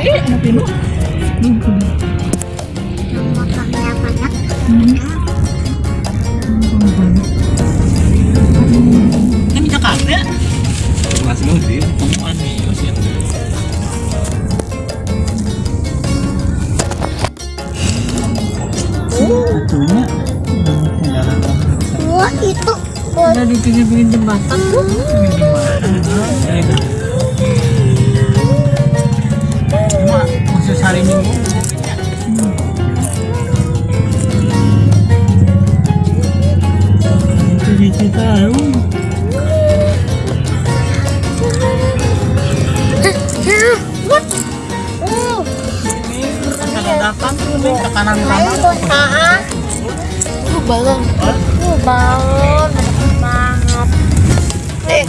eh? Hmm. Yang motornya banyak. Jakarta. Masih. Wah, itu Ada di pinggir-pinggir jembatan tuh. Cuma hari Minggu. Kalau datang tuh nih ke kanan kanan. balon. Uh, balon. Banget. Eh,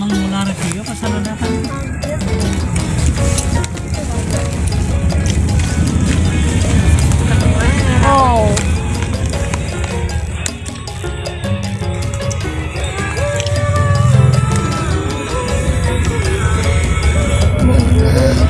menarik juga pas ada datang. Oh. Konsumen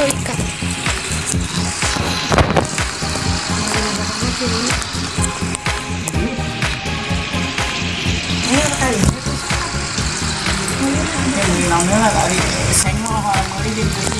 Sóica. Nóng nữa là tại vì sánh hoa hoa mới đi đến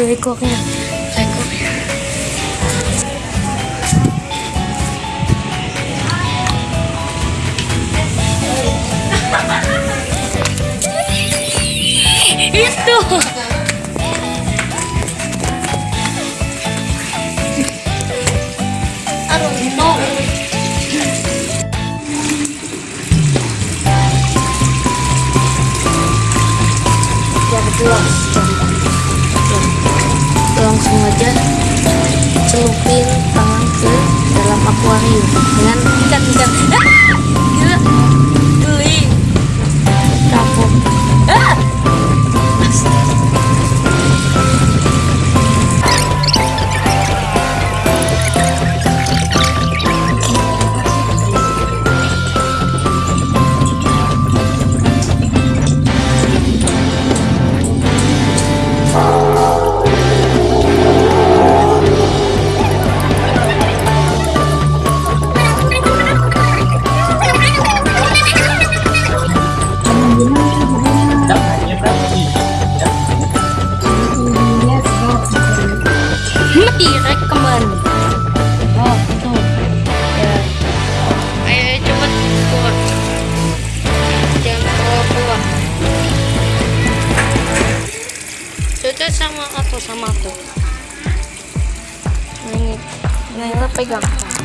yo voy ¡Esto! Langsung aja celupin tangan ke dalam akuarium dengan ikan-ikan. Ah, pegando.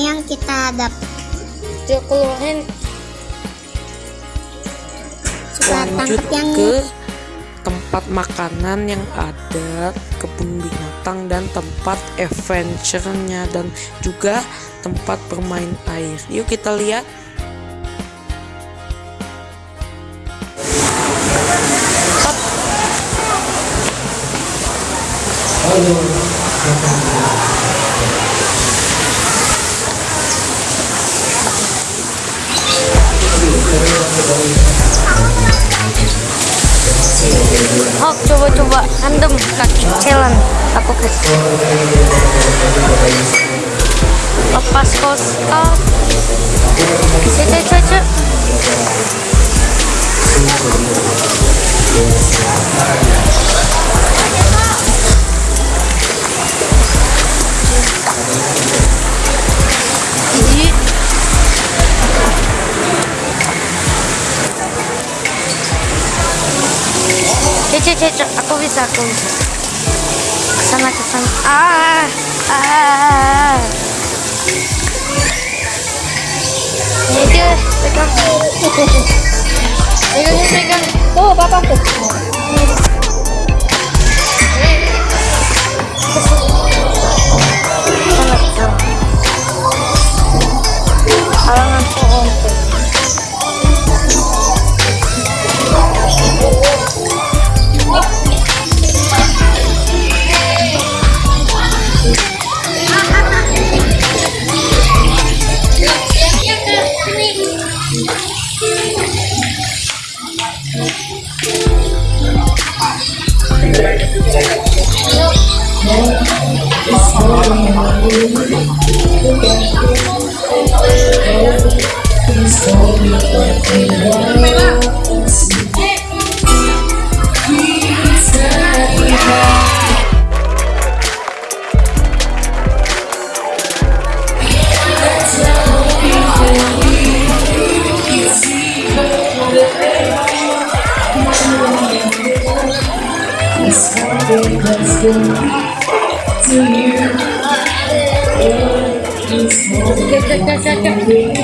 Yang kita dapat. dia keluarin Kita lanjut yang ke tempat makanan yang ada kebun binatang dan tempat adventure-nya dan juga tempat bermain air. Yuk kita lihat. oh coba-coba. Andem kaki challenge. Aku kasih lepas kos bisa, bisa. Ke sana, ke sana. Ah, ah. Pegang. Pegang, papa tuh. Ke sana, ke sana. Halangan pohon tuh. Cek, cek, cek, cek, cek.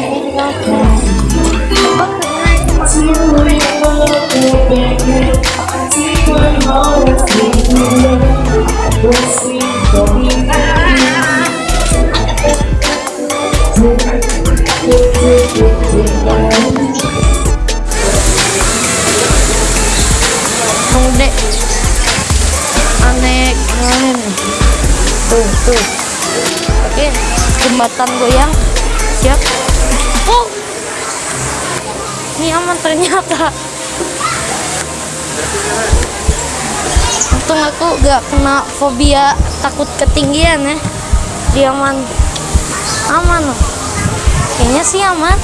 Tunggu Jembatan goyang. Siap. Oh. Ini aman ternyata. Untung aku gak kena fobia takut ketinggian ya. Dia aman. Aman. Loh Kayaknya sih aman.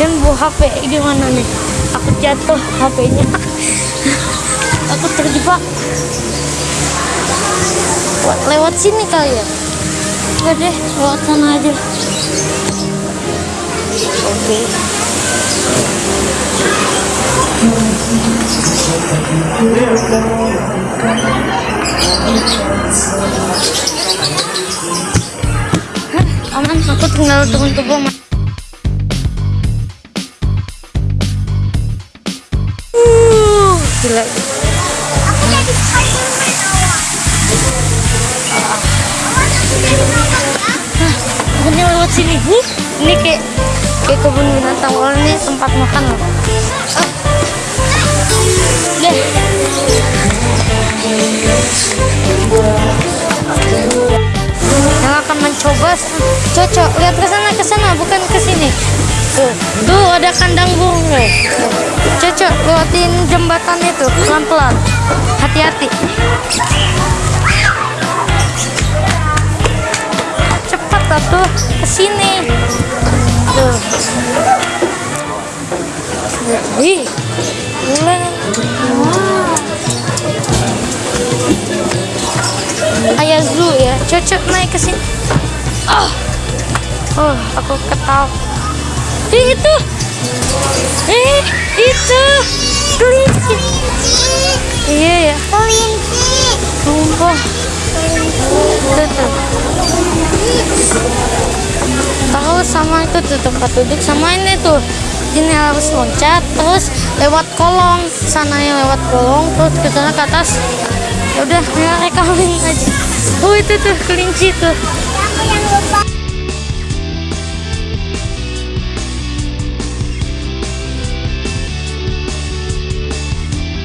Dan bawa HP gimana nih? Aku jatuh HP-nya Aku terjebak. Lewat sini kali ya Enggak deh lewat sana aja Oke Hah, aman. Aku tinggal turun ke kebun binatang. Orang ini tempat makan loh. Ah. deh yang akan mencoba cocok. Lihat ke sana ke sana bukan ke sini. Tuh tuh ada kandang burung loh. Cocok lewatin jembatan itu pelan pelan hati-hati. Cepat atuh ke sini tuh. Wow. Ayah zoo ya, cocok naik ke sini. Oh, oh, aku ketawa. Ih, itu, eh, itu, kelinci. Iya ya, Kelinci. sumpah. Tuh. Sama itu tuh tempat duduk sama ini tuh. Ini harus loncat terus lewat kolong sana yang lewat kolong terus ke sana ke atas. Ya udah, ya rekamin aja. Oh itu tuh kelinci tuh.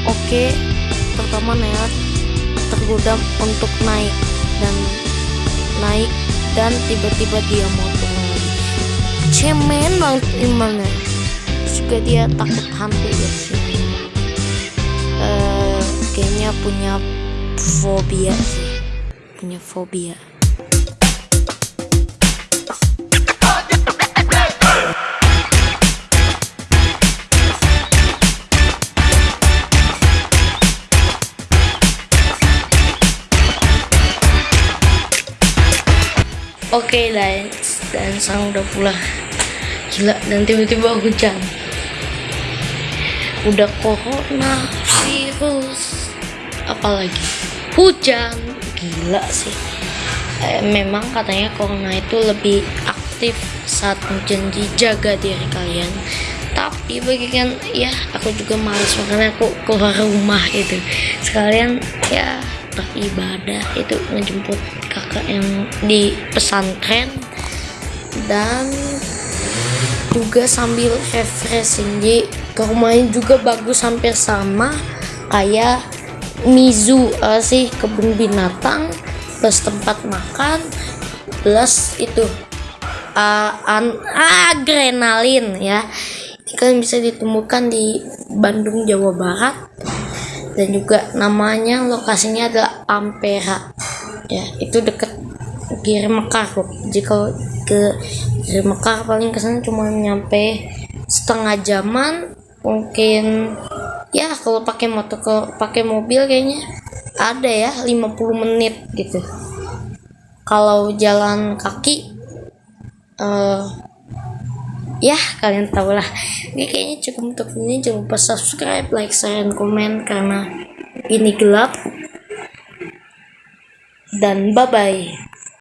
Oke, pertama lewat tergoda untuk naik dan naik dan tiba-tiba dia mau. Cemen banget imannya. Terus juga dia takut hantu ya sih. Eh, kayaknya punya fobia sih. Punya fobia. Oke dan dan sang udah pulang. Gila dan tiba-tiba hujan. Udah corona, virus, apalagi hujan. Gila sih. Eh, memang katanya corona itu lebih aktif saat hujan jaga diri kalian. Tapi bagikan ya aku juga males makanya aku keluar rumah itu. Sekalian ya beribadah itu ngejemput kakak yang di pesantren dan juga sambil refreshing. Jadi rumahnya juga bagus hampir sama kayak Mizu eh, sih kebun binatang plus tempat makan plus itu uh, an- adrenalin ya. Ini kan bisa ditemukan di Bandung Jawa Barat. Dan juga namanya lokasinya adalah Ampera ya. Itu deket Giri Mekar kok jika ke Giri Mekar paling ke sana cuma nyampe setengah jaman mungkin ya kalau pakai motor kalau pakai mobil kayaknya ada ya 50 menit gitu. Kalau jalan kaki eh ya kalian tahu lah. Ini kayaknya cukup untuk ini jangan lupa subscribe like share dan komen karena ini gelap. Dan bye bye